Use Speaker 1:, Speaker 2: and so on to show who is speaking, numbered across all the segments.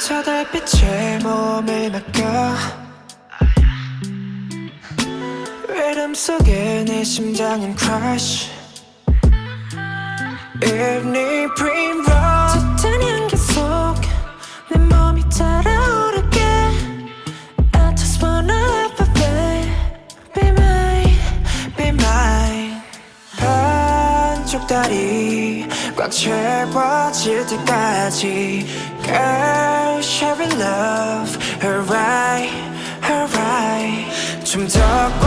Speaker 1: 저 달빛에 몸을 맡겨 리듬 속에 내 심장은 crush Evening primrose 한쪽 다리 꽉 채워질 때까지 Girl, share love Alright, alright 좀 더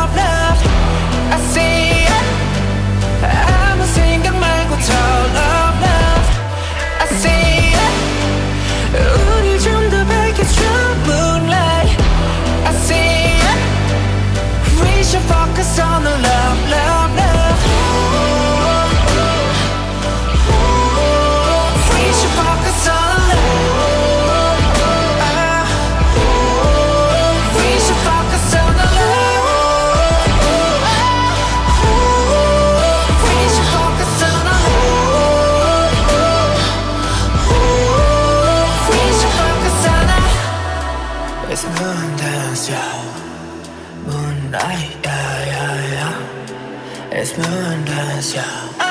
Speaker 1: Moonlight, yeah, yeah, yeah. It's moon dance, yeah